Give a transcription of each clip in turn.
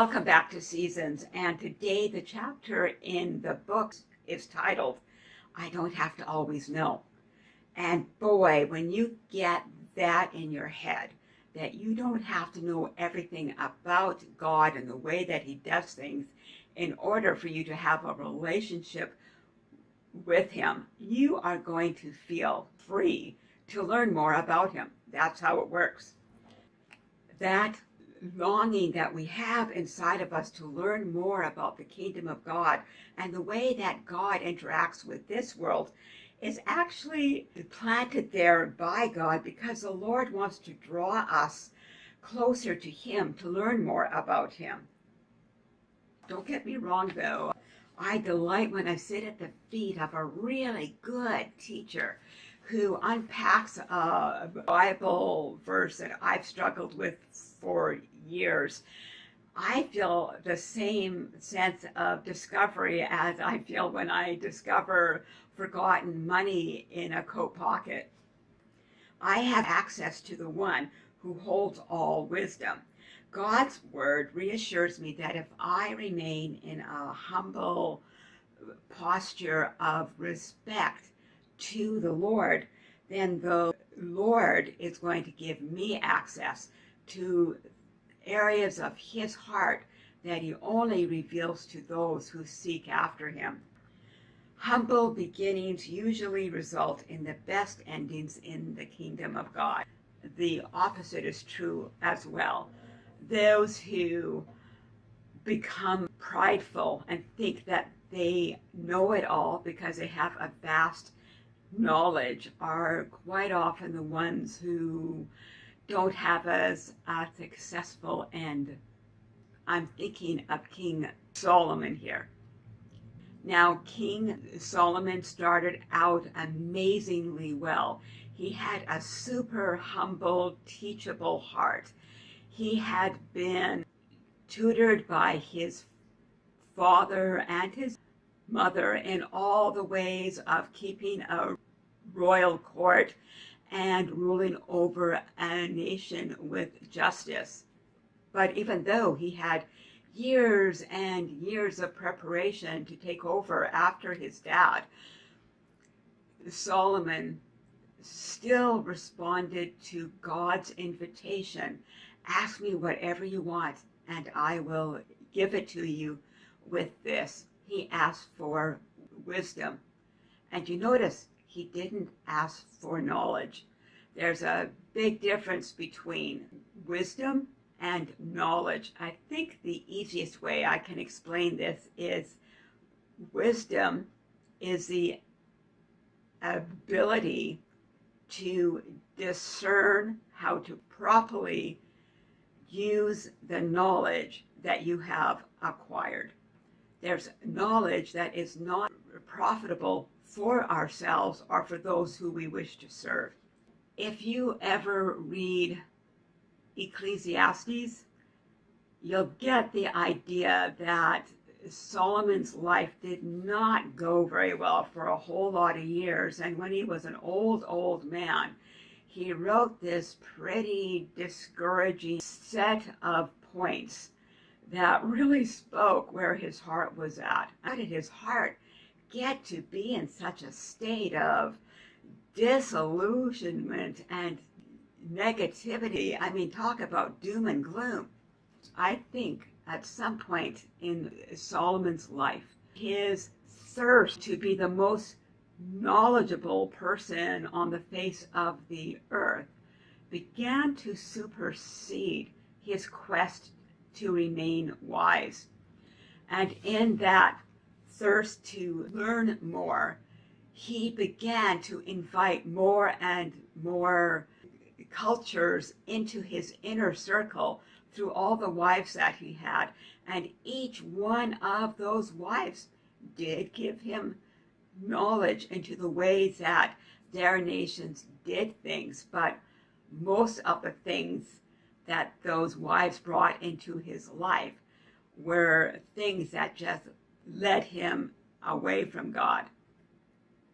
Welcome back to Seasons. And today the chapter in the book is titled, I Don't Have to Always Know. And boy, when you get that in your head, that you don't have to know everything about God and the way that he does things in order for you to have a relationship with him, you are going to feel free to learn more about him. That's how it works. That longing that we have inside of us to learn more about the kingdom of God and the way that God interacts with this world is actually planted there by God because the Lord wants to draw us closer to him to learn more about him. Don't get me wrong though, I delight when I sit at the feet of a really good teacher who unpacks a Bible verse that I've struggled with for years. I feel the same sense of discovery as I feel when I discover forgotten money in a coat pocket. I have access to the one who holds all wisdom. God's word reassures me that if I remain in a humble posture of respect to the Lord, then the Lord is going to give me access to areas of his heart that he only reveals to those who seek after him. Humble beginnings usually result in the best endings in the kingdom of God. The opposite is true as well. Those who become prideful and think that they know it all because they have a vast knowledge are quite often the ones who don't have as a successful end. I'm thinking of King Solomon here. Now, King Solomon started out amazingly well. He had a super humble, teachable heart. He had been tutored by his father and his mother in all the ways of keeping a royal court and ruling over a nation with justice. But even though he had years and years of preparation to take over after his dad, Solomon still responded to God's invitation, ask me whatever you want and I will give it to you with this. He asked for wisdom. And you notice he didn't ask for knowledge. There's a big difference between wisdom and knowledge. I think the easiest way I can explain this is wisdom is the ability to discern how to properly use the knowledge that you have acquired. There's knowledge that is not profitable for ourselves or for those who we wish to serve. If you ever read Ecclesiastes, you'll get the idea that Solomon's life did not go very well for a whole lot of years. And when he was an old, old man, he wrote this pretty discouraging set of points that really spoke where his heart was at. How did his heart get to be in such a state of disillusionment and negativity? I mean, talk about doom and gloom. I think at some point in Solomon's life, his thirst to be the most knowledgeable person on the face of the earth began to supersede his quest to remain wise. And in that thirst to learn more, he began to invite more and more cultures into his inner circle through all the wives that he had. And each one of those wives did give him knowledge into the ways that their nations did things. But most of the things that those wives brought into his life were things that just led him away from God.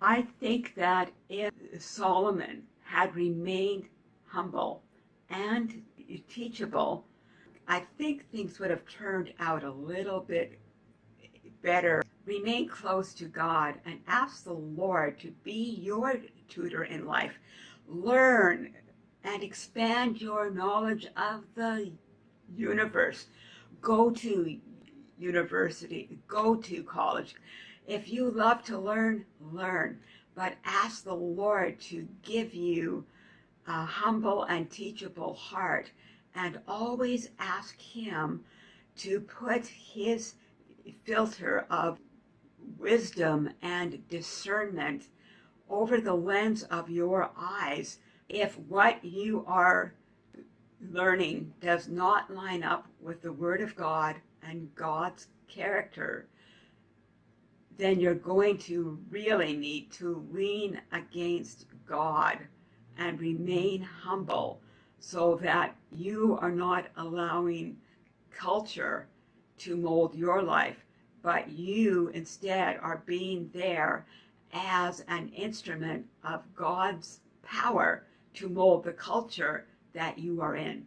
I think that if Solomon had remained humble and teachable, I think things would have turned out a little bit better. Remain close to God and ask the Lord to be your tutor in life. Learn and expand your knowledge of the universe. Go to university, go to college. If you love to learn, learn, but ask the Lord to give you a humble and teachable heart and always ask Him to put His filter of wisdom and discernment over the lens of your eyes if what you are learning does not line up with the Word of God and God's character, then you're going to really need to lean against God and remain humble so that you are not allowing culture to mold your life, but you instead are being there as an instrument of God's power to mold the culture that you are in.